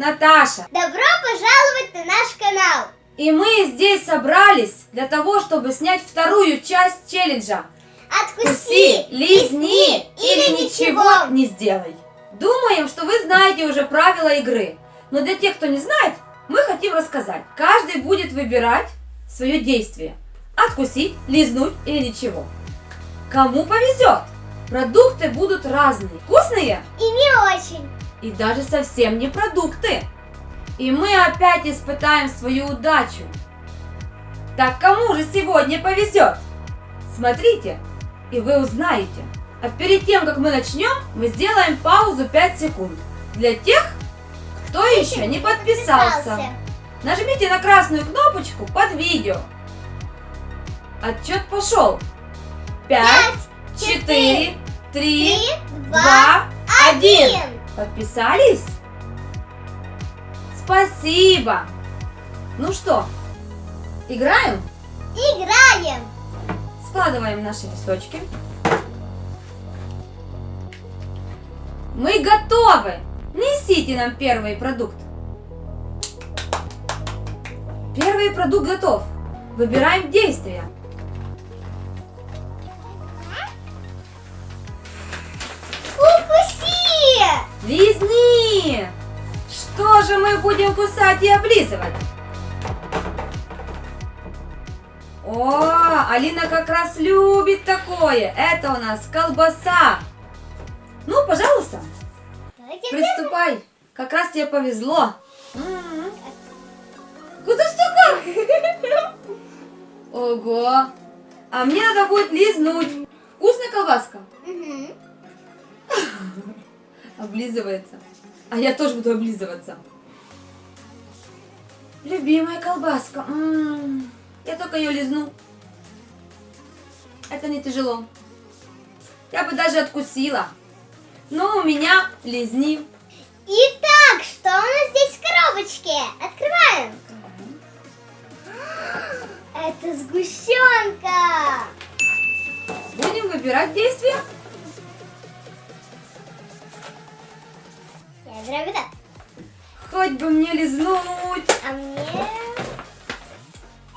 Наташа. Добро пожаловать на наш канал. И мы здесь собрались для того, чтобы снять вторую часть челленджа. Откуси, лизни или ничего не сделай. Думаем, что вы знаете уже правила игры. Но для тех, кто не знает, мы хотим рассказать. Каждый будет выбирать свое действие. Откусить, лизнуть или ничего. Кому повезет. Продукты будут разные. Вкусные И не очень. И даже совсем не продукты. И мы опять испытаем свою удачу. Так кому же сегодня повезет? Смотрите, и вы узнаете. А перед тем, как мы начнем, мы сделаем паузу 5 секунд. Для тех, кто еще не подписался. Нажмите на красную кнопочку под видео. Отчет пошел. 5, 4, 3, Три, 2, два, 1. Подписались? Спасибо! Ну что, играем? Играем. Складываем наши листочки. Мы готовы! Несите нам первый продукт. Первый продукт готов. Выбираем действие. Что же мы будем кусать и облизывать? О, Алина как раз любит такое. Это у нас колбаса. Ну, пожалуйста, приступай. Как раз тебе повезло. М. Куда столько? Ого. А мне надо будет лизнуть. Вкусная колбаска? Облизывается. А я тоже буду облизываться. Любимая колбаска. М, Я только ее лизну. Это не тяжело. Я бы даже откусила. Но у меня лизни. Итак, что у нас здесь в коробочке? Открываем. Это сгущенка. Будем выбирать действие. Я вот так. Хоть бы мне лизнуть. А мне...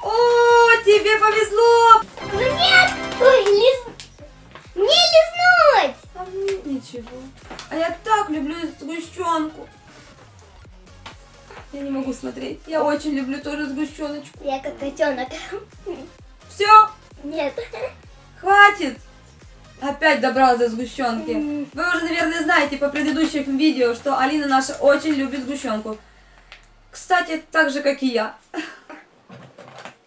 О, тебе повезло. Нет! Ой, лиз... Мне лизнуть! А мне ничего. А я так люблю сгущенку. Я не могу смотреть. Я очень люблю тоже сгущеночку. Я как котенок. Все, Нет. хватит. Опять добралась до сгущенки. Вы уже, наверное, знаете по предыдущим видео, что Алина наша очень любит сгущенку. Кстати, так же, как и я.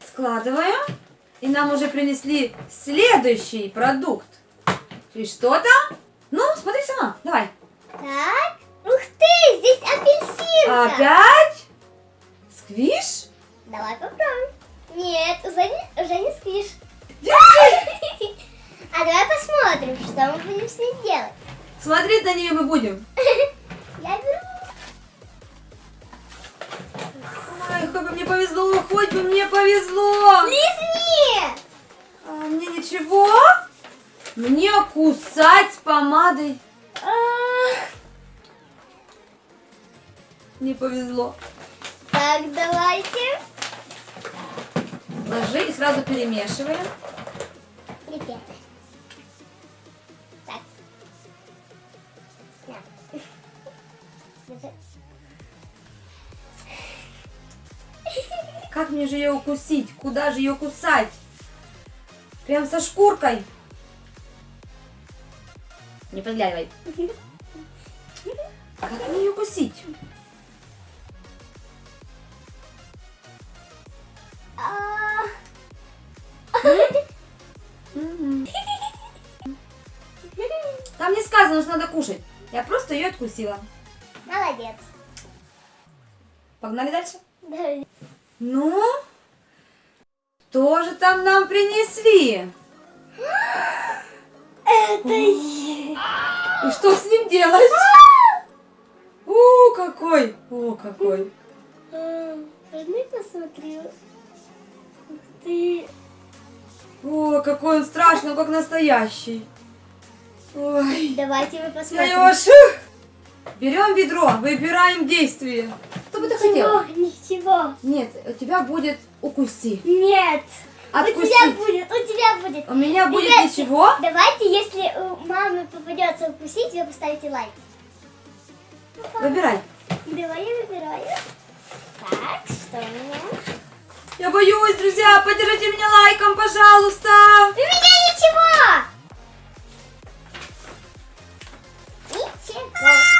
Складываем. И нам уже принесли следующий продукт. И что там? Ну, смотри сама. Давай. Так. Ух ты, здесь апельсинка. Опять? Сквиш? Давай попробуем. Нет, уже не, уже не спишь. А давай посмотрим, что мы будем с ней делать. Смотреть на нее мы будем. Я беру. Ой, хоть бы мне повезло, хоть бы мне повезло. Лизни! А мне ничего? Мне кусать помадой А, не повезло. Так, давайте. Ложи и сразу перемешиваем. Ребята. Мне же ее укусить? Куда же ее кусать? Прям со шкуркой. Не подглядывай. Как мне ее укусить? А, Мгм. Там не сказано, что надо кушать. Я просто ее откусила. Молодец. Погнали дальше? Да. Ну, что же там нам принесли? Это я. И что с ним делать? О, какой! О, какой! А, Возьми, посмотри. Ты. О, какой он страшный, как настоящий. Ой, Давайте мы посмотрим. Леша! Берем ведро, выбираем действие. Что бы ты хотел? Ничего. Нет, у тебя будет укуси. Нет. У тебя будет, у тебя будет. У меня будет Ребятки, ничего. Давайте, если у мамы попадется укусить, вы поставите лайк. Выбирай. Давай я выбираю. Так, что у меня? Я боюсь, друзья, поддержите меня лайком, пожалуйста. У меня ничего! Ничего.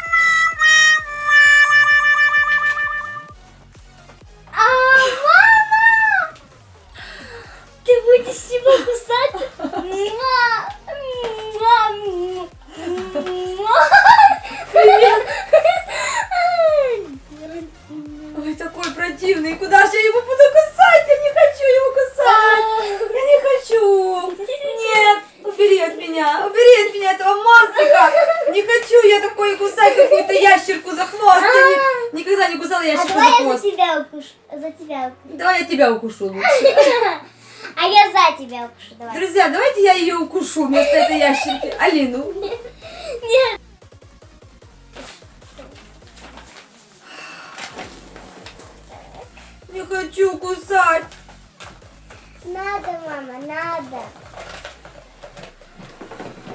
Не хочу я такой кусать какую-то ящерку за хвост. Я ни- никогда не кусала А ящерку за давай я за хвост. тебя укушу. За тебя укушу. Давай я тебя укушу лучше. А я за тебя укушу. Давай. Друзья, давайте я ее укушу вместо этой ящерки. Алину. Нет. Не хочу кусать. Надо, мама, надо.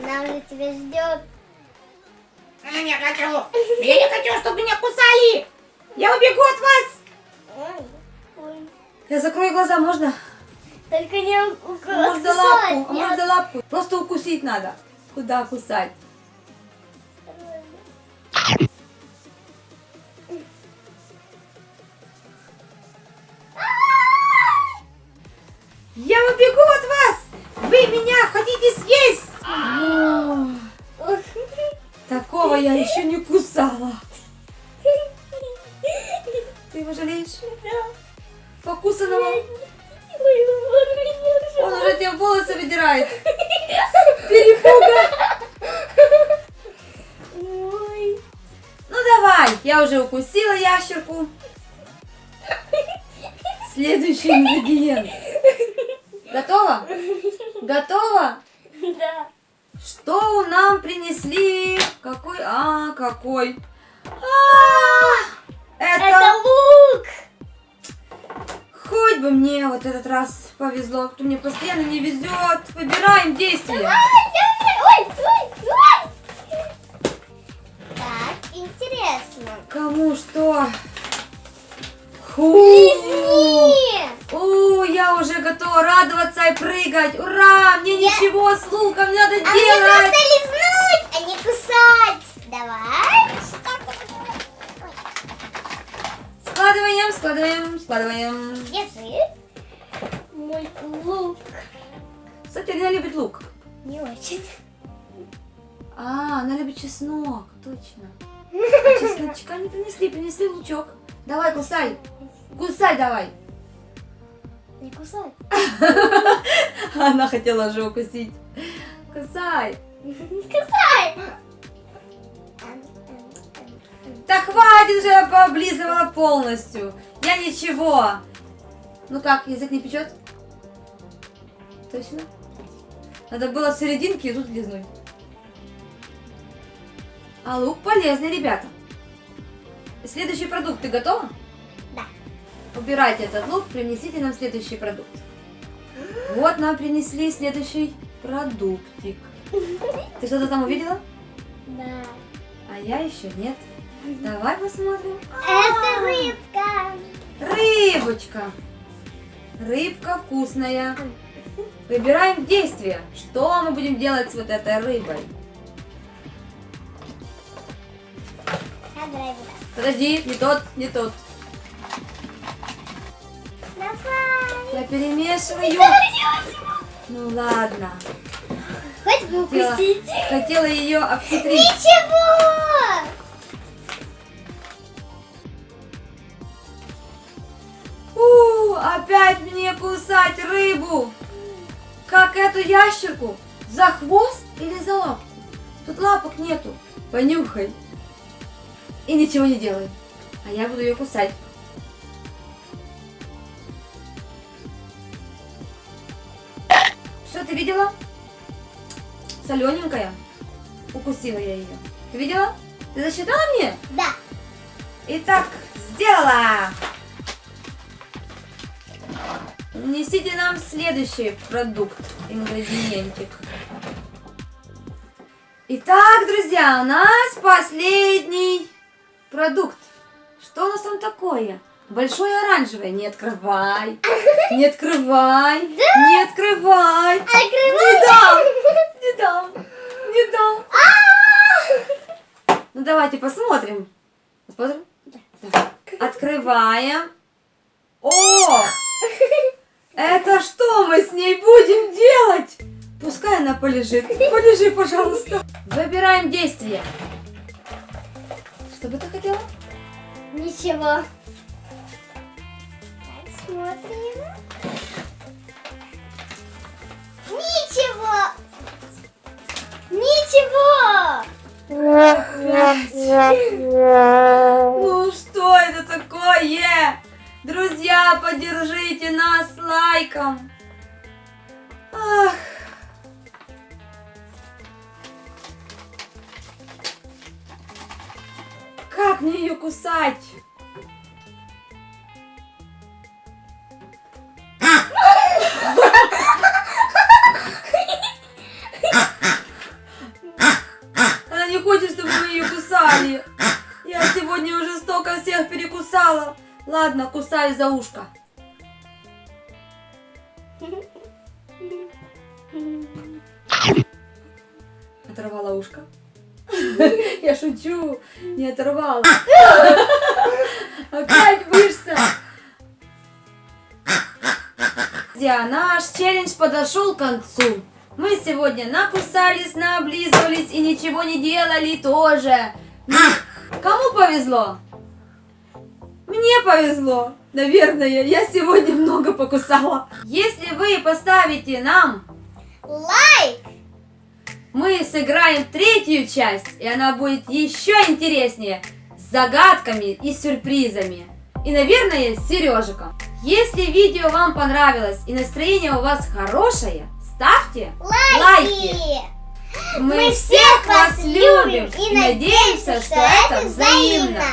Она уже тебя ждет. Я не хочу. Я не хочу, чтобы меня кусали. Я убегу от вас. Ой. Я закрою глаза, можно? Только не у- у- может за откусать, лапку? А за лапку? Просто укусить надо. Куда кусать? Я убегу от вас! Вы меня хотите съесть! от- Такого я еще не кусала. Ты его жалеешь? Да. Покусанного? Он уже тебе волосы выдирает. Перепуга. Ой. Ну давай, я уже укусила ящерку. Следующий ингредиент. Готово? Готово? Да. Что нам принесли? Какой? А, какой? А, Это это лук. хоть бы мне вот этот раз повезло, кто мне постоянно не везет. Выбираем действие. Ой, ой, ой. Так, интересно. Кому что? Фу. Лизни. О, я уже готова радоваться и прыгать. Ура! Мне Я- ничего с луком не надо А мне просто делать. лизнуть, а не кусать. Давай. Складываем, складываем, складываем. Держи. Мой лук. Кстати, Алина любит лук. Не очень. А, она любит чеснок, точно. А чесночка не принесли, принесли лучок. Давай, кусай. Кусай давай. Не кусай. Она хотела уже укусить. Кусай. Кусай. Да хватит уже, я пооблизывала полностью. Я ничего. Ну как, язык не печет? Точно? Надо было в серединке и тут лизнуть. А лук полезный, ребята. Следующий продукт, ты готова? Убирайте этот лук, принесите нам следующий продукт. Вот нам принесли следующий продуктик. Ты что-то там увидела? Да. А я еще нет. Давай посмотрим. Это рыбка. Рыбочка. Рыбка вкусная. Выбираем действие. Что мы будем делать с вот этой рыбой? Подожди, не тот, не тот. Я перемешиваю. Ну ладно. Хоть бы Хотела, хотела ее обхитрить. Ничего. У, опять мне кусать рыбу. Как эту ящерку? За хвост или за лапку? Тут лапок нету. Понюхай. И ничего не делай. А я буду ее кусать. Ты видела? Солененькая. Укусила я ее. Ты видела? Ты засчитала мне? Да. Итак, сделала. Несите нам следующий продукт, ингредиентик. Итак, друзья, у нас последний продукт. Что у нас там такое? Большое оранжевое. Не открывай. Не открывай. Не открывай. Не дам. Не дам. Не дам. Ну давайте посмотрим. Посмотрим? Да. Открываем. О! Это что мы с ней будем делать? Пускай она полежит. Полежи, пожалуйста. Выбираем действие. Что бы ты хотела? Ничего. Смотрим. Ничего. Ничего. Ну что это такое? Друзья, поддержите нас лайком. Ах. Как мне ее кусать? Ладно, кусаю за ушко. Оторвала ушко. Я шучу, не оторвала. Опять вышся. Друзья, наш челлендж подошел к концу. Мы сегодня накусались, наоблизывались и ничего не делали тоже. Кому повезло? Мне повезло. Наверное, я сегодня много покусала. Если вы поставите нам, Лайк. мы сыграем третью часть, и она будет еще интереснее, с загадками и сюрпризами. И, наверное, с Сережиком. Если видео вам понравилось и настроение у вас хорошее, ставьте лайки. Мы, всех вас любим и надеемся, что это взаимно.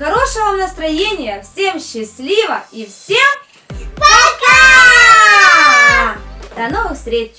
Хорошего вам настроения, всем счастливо и всем Пока! до новых встреч!